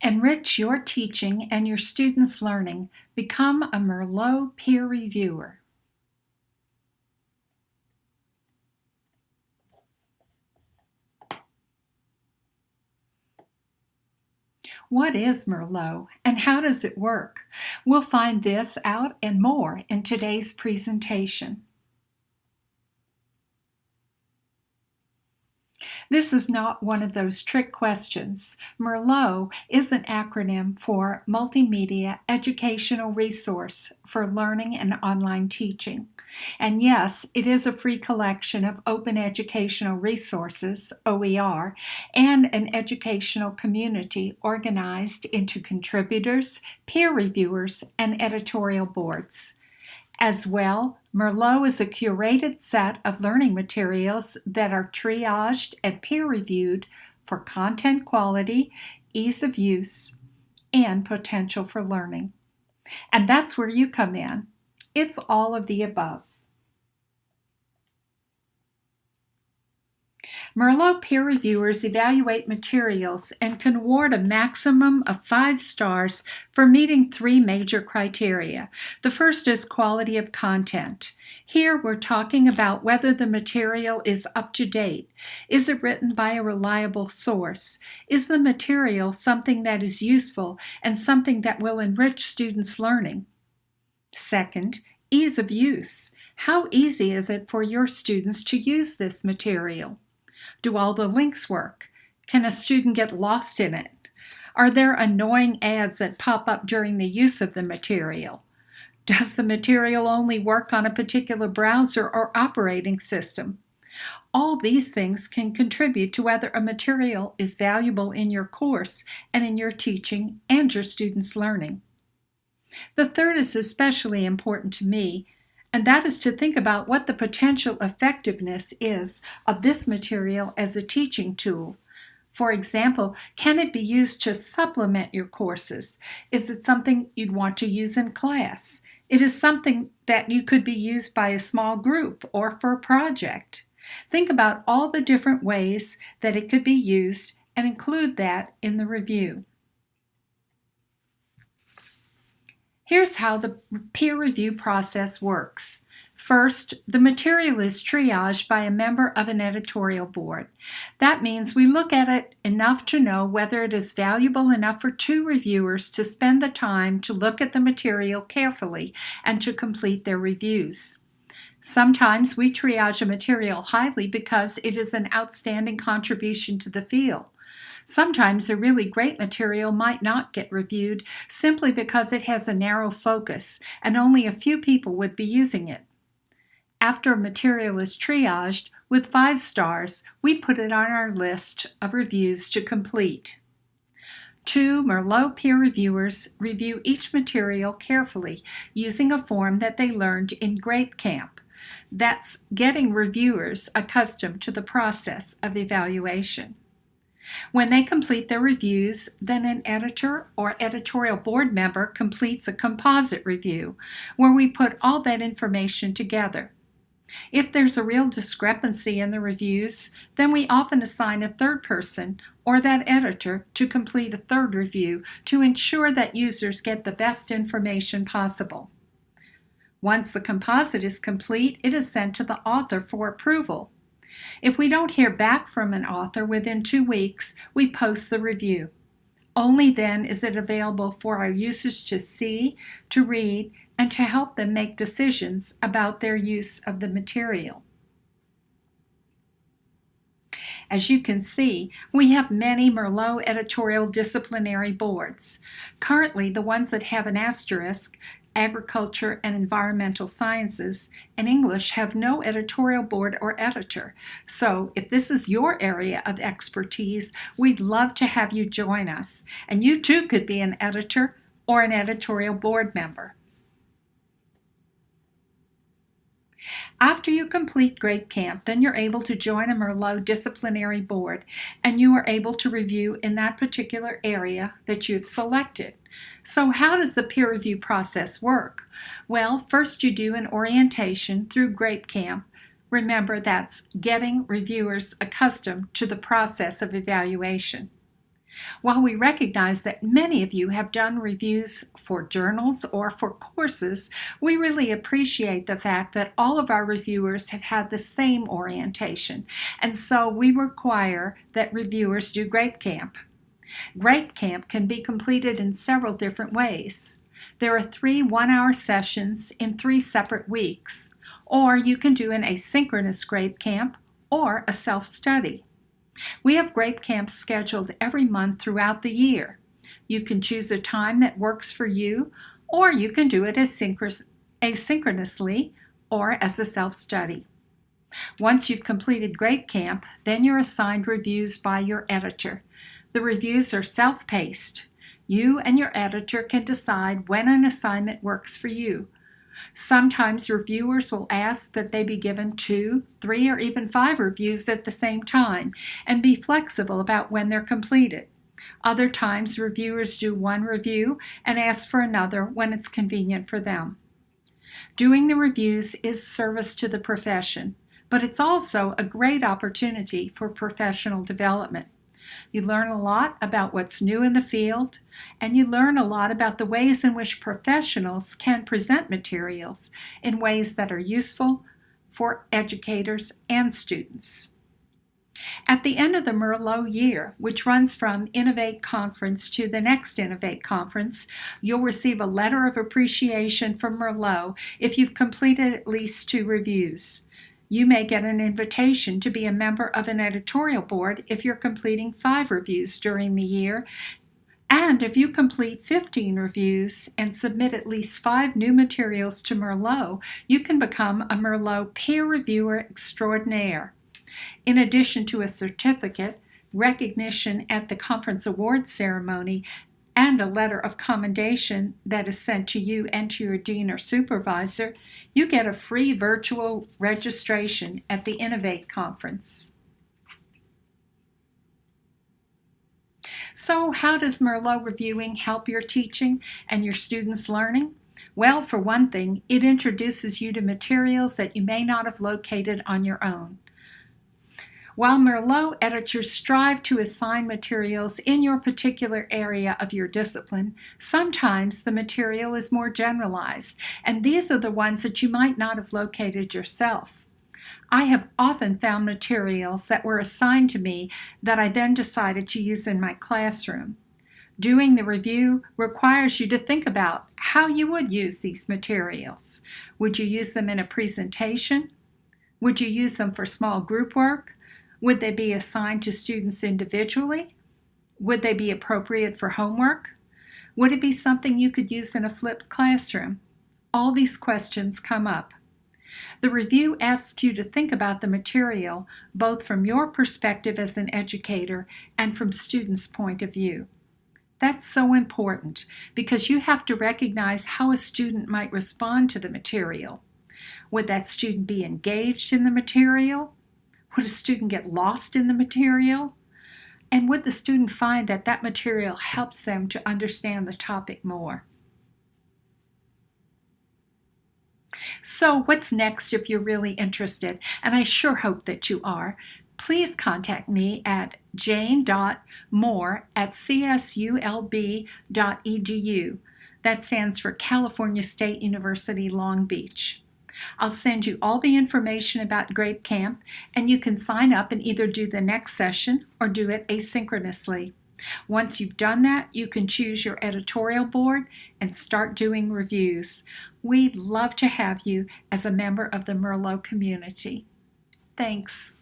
Enrich your teaching and your students' learning. Become a Merlot peer reviewer. What is Merlot and how does it work? We'll find this out and more in today's presentation. This is not one of those trick questions. Merlot is an acronym for Multimedia Educational Resource for Learning and Online Teaching. And yes, it is a free collection of open educational resources, OER, and an educational community organized into contributors, peer reviewers, and editorial boards. As well, Merlot is a curated set of learning materials that are triaged and peer-reviewed for content quality, ease of use, and potential for learning. And that's where you come in. It's all of the above. Merlot peer reviewers evaluate materials and can award a maximum of five stars for meeting three major criteria. The first is quality of content. Here we're talking about whether the material is up to date. Is it written by a reliable source? Is the material something that is useful and something that will enrich students' learning? Second, ease of use. How easy is it for your students to use this material? Do all the links work? Can a student get lost in it? Are there annoying ads that pop up during the use of the material? Does the material only work on a particular browser or operating system? All these things can contribute to whether a material is valuable in your course and in your teaching and your students' learning. The third is especially important to me and that is to think about what the potential effectiveness is of this material as a teaching tool. For example, can it be used to supplement your courses? Is it something you'd want to use in class? It is something that you could be used by a small group or for a project. Think about all the different ways that it could be used and include that in the review. Here's how the peer review process works. First, the material is triaged by a member of an editorial board. That means we look at it enough to know whether it is valuable enough for two reviewers to spend the time to look at the material carefully and to complete their reviews. Sometimes we triage a material highly because it is an outstanding contribution to the field. Sometimes a really great material might not get reviewed simply because it has a narrow focus and only a few people would be using it. After a material is triaged, with five stars, we put it on our list of reviews to complete. Two Merlot peer reviewers review each material carefully using a form that they learned in Grape Camp. That's getting reviewers accustomed to the process of evaluation. When they complete their reviews, then an editor or editorial board member completes a composite review where we put all that information together. If there's a real discrepancy in the reviews, then we often assign a third person or that editor to complete a third review to ensure that users get the best information possible. Once the composite is complete, it is sent to the author for approval. If we don't hear back from an author within two weeks, we post the review. Only then is it available for our users to see, to read, and to help them make decisions about their use of the material. As you can see, we have many Merlot editorial disciplinary boards. Currently, the ones that have an asterisk agriculture, and environmental sciences, and English have no editorial board or editor. So if this is your area of expertise, we'd love to have you join us. And you too could be an editor or an editorial board member. After you complete Grape Camp, then you're able to join a Merlot disciplinary board and you are able to review in that particular area that you've selected. So how does the peer review process work? Well, first you do an orientation through Grape Camp. Remember, that's getting reviewers accustomed to the process of evaluation. While we recognize that many of you have done reviews for journals or for courses, we really appreciate the fact that all of our reviewers have had the same orientation, and so we require that reviewers do GRAPE Camp. GRAPE Camp can be completed in several different ways. There are three one-hour sessions in three separate weeks, or you can do an asynchronous GRAPE Camp or a self-study. We have GRAPE camps scheduled every month throughout the year. You can choose a time that works for you, or you can do it asynchronously or as a self-study. Once you've completed GRAPE Camp, then you're assigned reviews by your editor. The reviews are self-paced. You and your editor can decide when an assignment works for you. Sometimes reviewers will ask that they be given two, three, or even five reviews at the same time and be flexible about when they're completed. Other times reviewers do one review and ask for another when it's convenient for them. Doing the reviews is service to the profession, but it's also a great opportunity for professional development. You learn a lot about what's new in the field, and you learn a lot about the ways in which professionals can present materials in ways that are useful for educators and students. At the end of the Merlot year, which runs from Innovate Conference to the next Innovate Conference, you'll receive a letter of appreciation from Merlot if you've completed at least two reviews. You may get an invitation to be a member of an editorial board if you're completing five reviews during the year. And if you complete 15 reviews and submit at least five new materials to Merlot, you can become a Merlot peer reviewer extraordinaire. In addition to a certificate, recognition at the conference award ceremony, and a letter of commendation that is sent to you and to your dean or supervisor, you get a free virtual registration at the Innovate conference. So how does Merlot reviewing help your teaching and your students' learning? Well, for one thing, it introduces you to materials that you may not have located on your own. While Merlot editors strive to assign materials in your particular area of your discipline, sometimes the material is more generalized, and these are the ones that you might not have located yourself. I have often found materials that were assigned to me that I then decided to use in my classroom. Doing the review requires you to think about how you would use these materials. Would you use them in a presentation? Would you use them for small group work? Would they be assigned to students individually? Would they be appropriate for homework? Would it be something you could use in a flipped classroom? All these questions come up. The review asks you to think about the material both from your perspective as an educator and from students' point of view. That's so important because you have to recognize how a student might respond to the material. Would that student be engaged in the material? Would a student get lost in the material? And would the student find that that material helps them to understand the topic more? So what's next if you're really interested? And I sure hope that you are. Please contact me at jane.moore at csulb.edu. That stands for California State University Long Beach. I'll send you all the information about GRAPE Camp and you can sign up and either do the next session or do it asynchronously. Once you've done that, you can choose your editorial board and start doing reviews. We'd love to have you as a member of the Merlot community. Thanks.